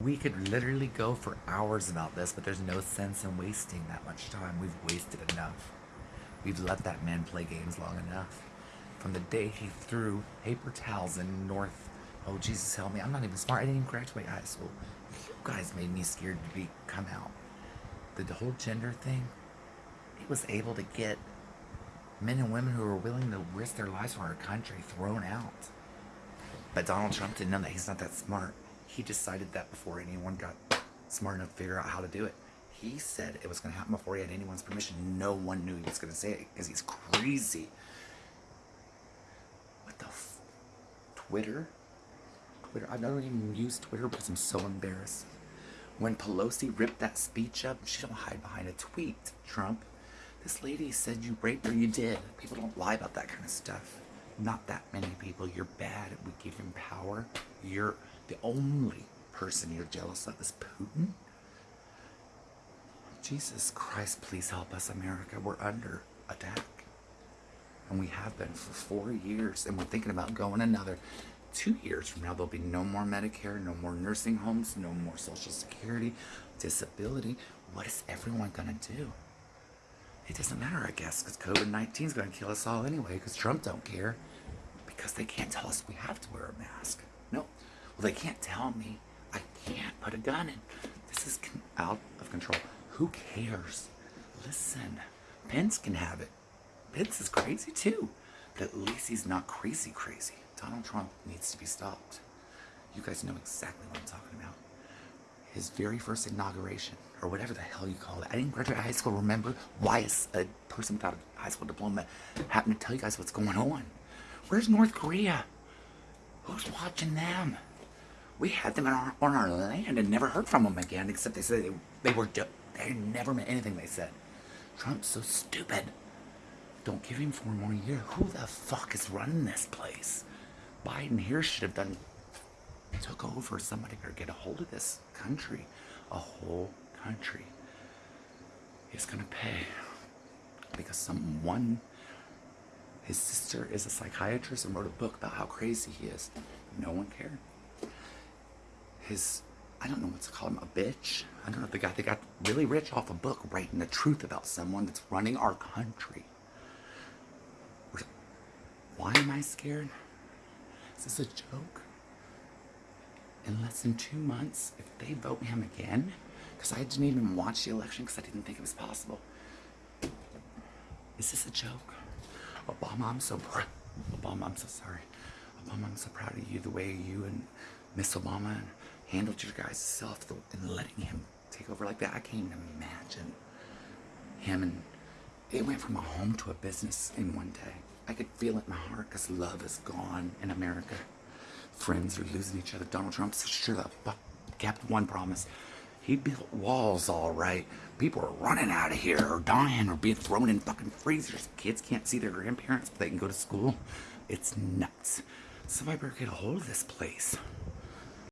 We could literally go for hours about this, but there's no sense in wasting that much time. We've wasted enough. We've let that man play games long enough. From the day he threw paper towels in North, oh Jesus help me, I'm not even smart. I didn't even graduate high school. You guys made me scared to be come out. The whole gender thing, he was able to get men and women who were willing to risk their lives for our country thrown out. But Donald Trump didn't know that. He's not that smart. He decided that before anyone got smart enough to figure out how to do it. He said it was going to happen before he had anyone's permission. No one knew he was going to say it because he's crazy. What the Twitter? Twitter? I don't even use Twitter because I'm so embarrassed. When Pelosi ripped that speech up, she don't hide behind a tweet, Trump. This lady said you raped her, you did. People don't lie about that kind of stuff. Not that many people. You're bad. We give him power. You're the only person you're jealous of is Putin. Jesus Christ, please help us, America. We're under attack. And we have been for four years. And we're thinking about going another two years from now. There'll be no more Medicare, no more nursing homes, no more Social Security, disability. What is everyone going to do? It doesn't matter, I guess, because COVID-19 is going to kill us all anyway, because Trump don't care. Because they can't tell us we have to wear a mask. No. Well, they can't tell me I can't put a gun in. This is out of control. Who cares? Listen, Pence can have it. Pence is crazy too. But at least he's not crazy crazy. Donald Trump needs to be stopped. You guys know exactly what I'm talking about. His very first inauguration, or whatever the hell you call it. I didn't graduate high school. Remember why is a person without a high school diploma happen to tell you guys what's going on? Where's North Korea? Who's watching them? We had them our, on our land and never heard from them again, except they said they, they were, they never meant anything they said. Trump's so stupid. Don't give him four more years. Who the fuck is running this place? Biden here should have done, took over somebody or get a hold of this country. A whole country is to pay because someone, his sister is a psychiatrist and wrote a book about how crazy he is. No one cared his, I don't know what to call him, a bitch. I don't know they got, they got really rich off a book writing the truth about someone that's running our country. Why am I scared? Is this a joke? In less than two months, if they vote him again, because I didn't even watch the election because I didn't think it was possible. Is this a joke? Obama, I'm so proud. Obama, I'm so sorry. Obama, I'm so proud of you, the way you and Miss Obama handled your guys' self and letting him take over like that. I can't even imagine him and it went from a home to a business in one day. I could feel it in my heart because love is gone in America. Friends are losing each other. Donald Trump sure the fuck kept one promise. He built walls all right. People are running out of here or dying or being thrown in fucking freezers. Kids can't see their grandparents, but they can go to school. It's nuts. Somebody better get a hold of this place.